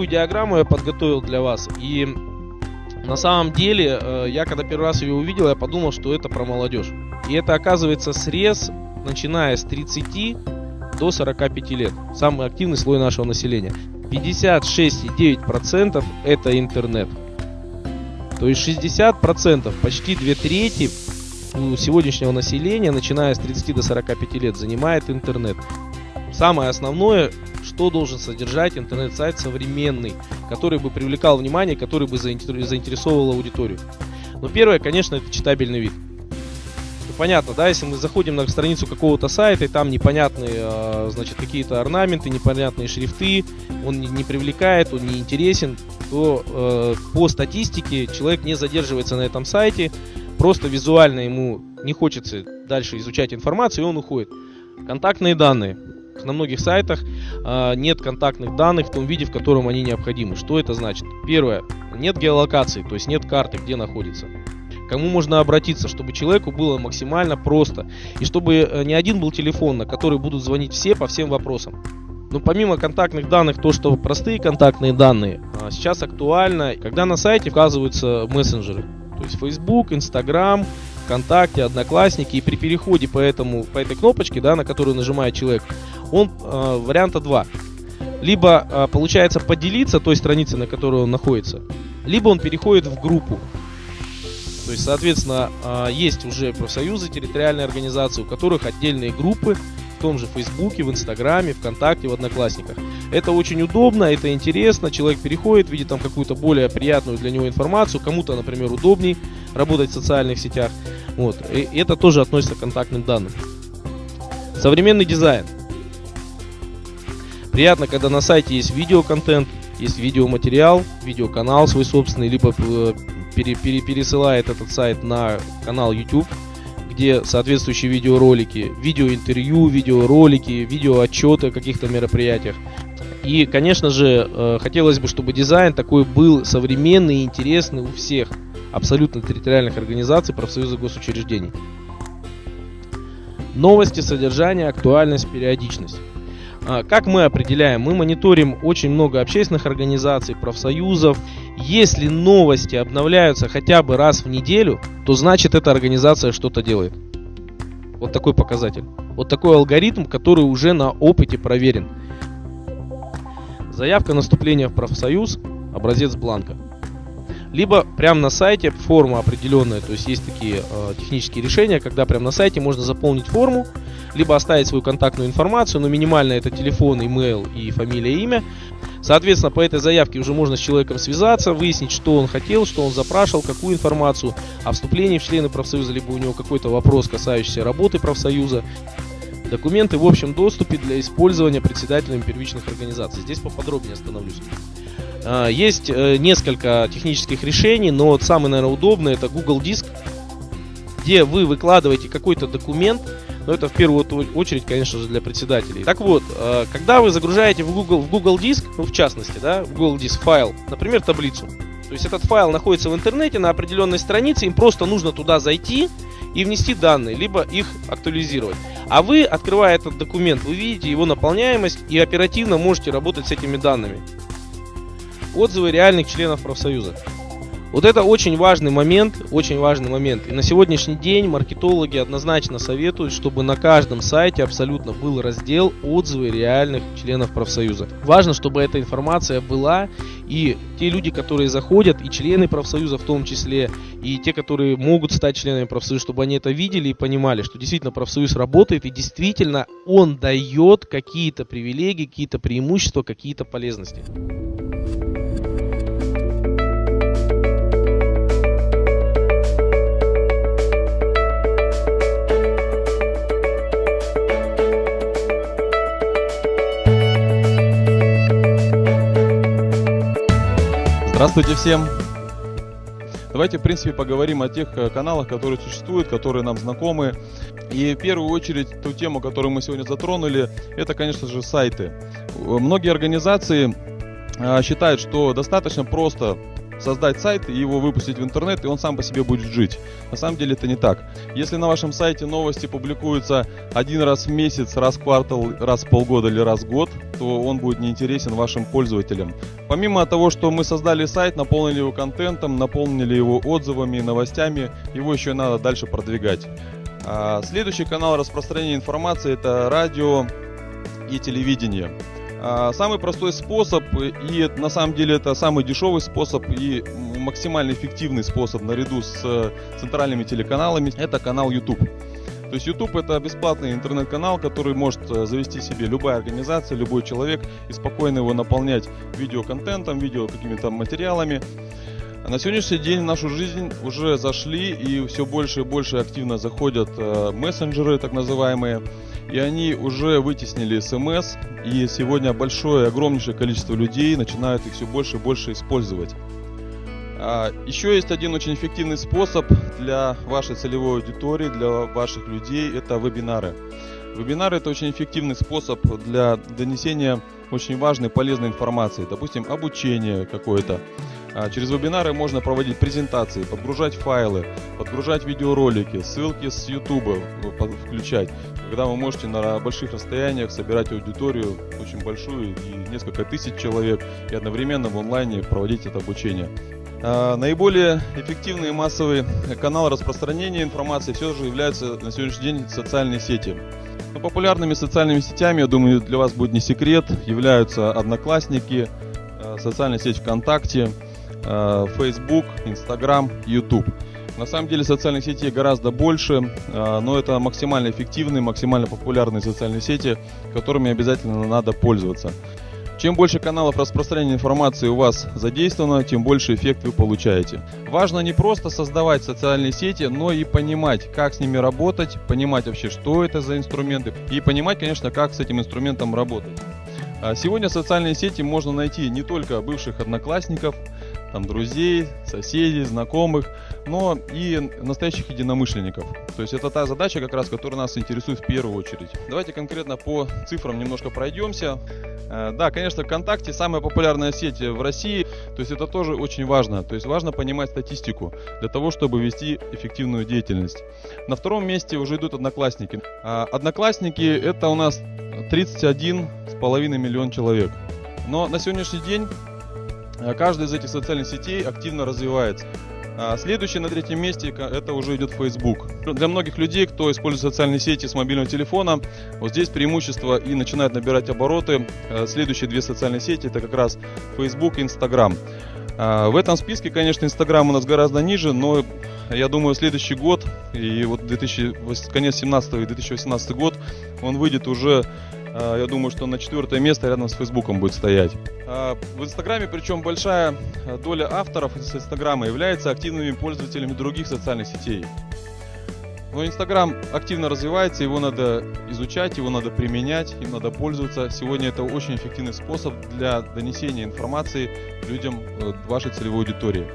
такую диаграмму я подготовил для вас. И на самом деле, э, я когда первый раз ее увидел, я подумал, что это про молодежь. И это оказывается срез, начиная с 30 до 45 лет. Самый активный слой нашего населения. 56,9% это интернет. То есть 60%, почти две трети сегодняшнего населения, начиная с 30 до 45 лет, занимает интернет. Самое основное, что должен содержать интернет-сайт современный, который бы привлекал внимание, который бы заинтересовывал аудиторию. Но первое, конечно, это читабельный вид. Ну, понятно, да, если мы заходим на страницу какого-то сайта, и там непонятные, а, значит, какие-то орнаменты, непонятные шрифты, он не привлекает, он не интересен, то э, по статистике человек не задерживается на этом сайте, просто визуально ему не хочется дальше изучать информацию, и он уходит. Контактные данные. На многих сайтах э, нет контактных данных в том виде, в котором они необходимы. Что это значит? Первое. Нет геолокации, то есть нет карты, где находится. Кому можно обратиться, чтобы человеку было максимально просто. И чтобы э, не один был телефон, на который будут звонить все по всем вопросам. Но помимо контактных данных, то, что простые контактные данные, а, сейчас актуально, когда на сайте указываются мессенджеры. То есть Facebook, Instagram, ВКонтакте, Одноклассники. И при переходе по, этому, по этой кнопочке, да, на которую нажимает человек, он э, варианта два. Либо э, получается поделиться той страницей, на которой он находится, либо он переходит в группу. То есть, соответственно, э, есть уже профсоюзы, территориальные организации, у которых отдельные группы, в том же Фейсбуке, в Инстаграме, ВКонтакте, в Одноклассниках. Это очень удобно, это интересно, человек переходит, видит там какую-то более приятную для него информацию, кому-то, например, удобней работать в социальных сетях. Вот. И это тоже относится к контактным данным. Современный дизайн. Приятно, когда на сайте есть видеоконтент, есть видеоматериал, видеоканал свой собственный, либо э, пере, пере, пересылает этот сайт на канал YouTube, где соответствующие видеоролики, видеоинтервью, видеоролики, видеоотчеты о каких-то мероприятиях. И, конечно же, э, хотелось бы, чтобы дизайн такой был современный и интересный у всех абсолютно территориальных организаций, профсоюзов госучреждений. Новости, содержание, актуальность, периодичность. А, как мы определяем? Мы мониторим очень много общественных организаций, профсоюзов. Если новости обновляются хотя бы раз в неделю, то значит эта организация что-то делает. Вот такой показатель. Вот такой алгоритм, который уже на опыте проверен. Заявка на вступление в профсоюз, образец бланка либо прямо на сайте форма определенная, то есть есть такие э, технические решения, когда прямо на сайте можно заполнить форму, либо оставить свою контактную информацию, но минимально это телефон, имейл и фамилия, имя. Соответственно, по этой заявке уже можно с человеком связаться, выяснить, что он хотел, что он запрашивал, какую информацию о вступлении в члены профсоюза, либо у него какой-то вопрос, касающийся работы профсоюза. Документы в общем доступе для использования председателями первичных организаций. Здесь поподробнее остановлюсь. А, есть э, несколько технических решений, но вот самое, наверное, удобное это Google Диск, где вы выкладываете какой-то документ, но это в первую очередь, конечно же, для председателей. Так вот, э, когда вы загружаете в Google, в Google Диск, ну, в частности, да, в Google Диск файл, например, таблицу, то есть этот файл находится в интернете на определенной странице, им просто нужно туда зайти и внести данные, либо их актуализировать. А вы, открывая этот документ, вы видите его наполняемость и оперативно можете работать с этими данными отзывы реальных членов профсоюза. Вот это очень важный момент, очень важный момент. И на сегодняшний день маркетологи однозначно советуют, чтобы на каждом сайте абсолютно был раздел отзывы реальных членов профсоюза. Важно, чтобы эта информация была, и те люди, которые заходят, и члены профсоюза в том числе, и те, которые могут стать членами профсоюза, чтобы они это видели и понимали, что действительно профсоюз работает, и действительно он дает какие-то привилегии, какие-то преимущества, какие-то полезности. Здравствуйте всем! Давайте, в принципе, поговорим о тех э, каналах, которые существуют, которые нам знакомы. И в первую очередь, ту тему, которую мы сегодня затронули, это, конечно же, сайты. Многие организации э, считают, что достаточно просто создать сайт и его выпустить в интернет, и он сам по себе будет жить. На самом деле это не так. Если на вашем сайте новости публикуются один раз в месяц, раз в квартал, раз в полгода или раз в год, то он будет неинтересен вашим пользователям. Помимо того, что мы создали сайт, наполнили его контентом, наполнили его отзывами, новостями, его еще надо дальше продвигать. А следующий канал распространения информации это радио и телевидение. А, самый простой способ, и на самом деле это самый дешевый способ и максимально эффективный способ наряду с э, центральными телеканалами, это канал YouTube. То есть YouTube это бесплатный интернет-канал, который может э, завести себе любая организация, любой человек и спокойно его наполнять видеоконтентом, видео какими-то материалами. На сегодняшний день в нашу жизнь уже зашли и все больше и больше активно заходят э, мессенджеры, так называемые, и они уже вытеснили смс, и сегодня большое, огромнейшее количество людей начинают их все больше и больше использовать. А, еще есть один очень эффективный способ для вашей целевой аудитории, для ваших людей, это вебинары. Вебинары это очень эффективный способ для донесения очень важной полезной информации, допустим, обучение какое-то, через вебинары можно проводить презентации, подгружать файлы, подгружать видеоролики, ссылки с YouTube включать, когда вы можете на больших расстояниях собирать аудиторию, очень большую, и несколько тысяч человек, и одновременно в онлайне проводить это обучение. А, наиболее эффективный массовый канал распространения информации все же являются на сегодняшний день социальные сети. Но популярными социальными сетями, я думаю, для вас будет не секрет, являются Одноклассники, э, социальная сеть ВКонтакте, Facebook, Instagram, YouTube. На самом деле социальных сетей гораздо больше, э, но это максимально эффективные, максимально популярные социальные сети, которыми обязательно надо пользоваться. Чем больше каналов распространения информации у вас задействовано, тем больше эффект вы получаете. Важно не просто создавать социальные сети, но и понимать, как с ними работать, понимать вообще, что это за инструменты, и понимать, конечно, как с этим инструментом работать. А сегодня социальные сети можно найти не только бывших одноклассников, там друзей, соседей, знакомых, но и настоящих единомышленников. То есть это та задача, как раз, которая нас интересует в первую очередь. Давайте конкретно по цифрам немножко пройдемся. Э, да, конечно, ВКонтакте самая популярная сеть в России, то есть это тоже очень важно. То есть важно понимать статистику для того, чтобы вести эффективную деятельность. На втором месте уже идут Одноклассники. А Одноклассники это у нас 31,5 миллион человек. Но на сегодняшний день каждая из этих социальных сетей активно развивается. А следующий на третьем месте это уже идет Facebook. Для многих людей, кто использует социальные сети с мобильного телефона, вот здесь преимущество и начинает набирать обороты. Э, следующие две социальные сети это как раз Facebook и Instagram. А, в этом списке, конечно, Instagram у нас гораздо ниже, но я думаю, следующий год, и вот 2000, конец 17 и 2018 год, он выйдет уже а, я думаю, что на четвертое место рядом с Фейсбуком будет стоять. А, в Инстаграме, причем большая доля авторов из Инстаграма является активными пользователями других социальных сетей. Но Инстаграм активно развивается, его надо изучать, его надо применять, им надо пользоваться. Сегодня это очень эффективный способ для донесения информации людям э, вашей целевой аудитории.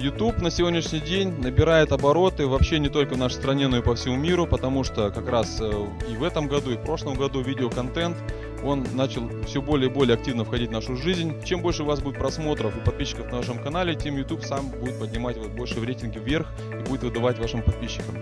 YouTube на сегодняшний день набирает обороты вообще не только в нашей стране, но и по всему миру, потому что как раз э, и в этом году, и в прошлом году видеоконтент, он начал все более и более активно входить в нашу жизнь. Чем больше у вас будет просмотров и подписчиков на нашем канале, тем YouTube сам будет поднимать больше в рейтинге вверх и будет выдавать вашим подписчикам.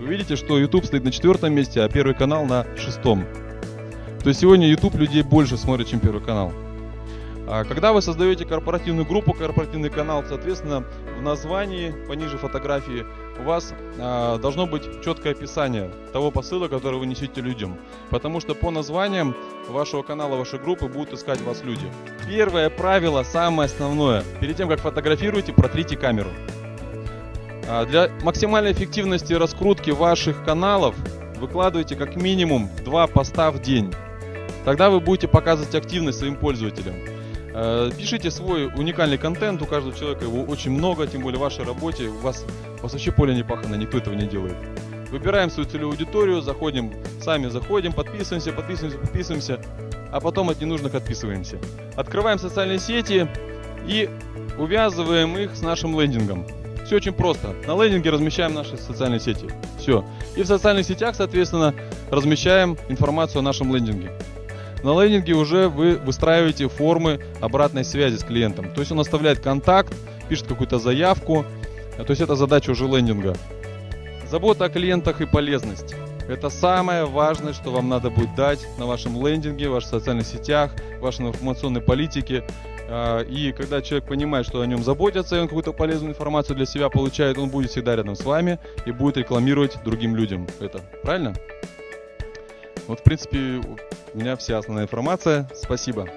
Вы видите, что YouTube стоит на четвертом месте, а первый канал на шестом. То есть сегодня YouTube людей больше смотрит, чем первый канал. А когда вы создаете корпоративную группу, корпоративный канал, соответственно, в названии, пониже фотографии, у вас а, должно быть четкое описание того посыла, который вы несете людям. Потому что по названиям вашего канала, вашей группы будут искать вас люди. Первое правило, самое основное. Перед тем, как фотографируете, протрите камеру. А, для максимальной эффективности раскрутки ваших каналов выкладывайте как минимум два поста в день. Тогда вы будете показывать активность своим пользователям. Э, пишите свой уникальный контент, у каждого человека его очень много, тем более в вашей работе, у вас, у вас вообще поле не пахано, никто этого не делает. Выбираем свою целевую аудиторию, заходим, сами заходим, подписываемся, подписываемся, подписываемся, а потом от ненужных отписываемся. Открываем социальные сети и увязываем их с нашим лендингом. Все очень просто. На лендинге размещаем наши социальные сети. Все. И в социальных сетях, соответственно, размещаем информацию о нашем лендинге. На лендинге уже вы выстраиваете формы обратной связи с клиентом. То есть он оставляет контакт, пишет какую-то заявку. То есть это задача уже лендинга. Забота о клиентах и полезность. Это самое важное, что вам надо будет дать на вашем лендинге, в ваших социальных сетях, в вашей информационной политике. А, и когда человек понимает, что о нем заботятся, и он какую-то полезную информацию для себя получает, он будет всегда рядом с вами и будет рекламировать другим людям это. Правильно? Вот, в принципе, у меня вся основная информация. Спасибо.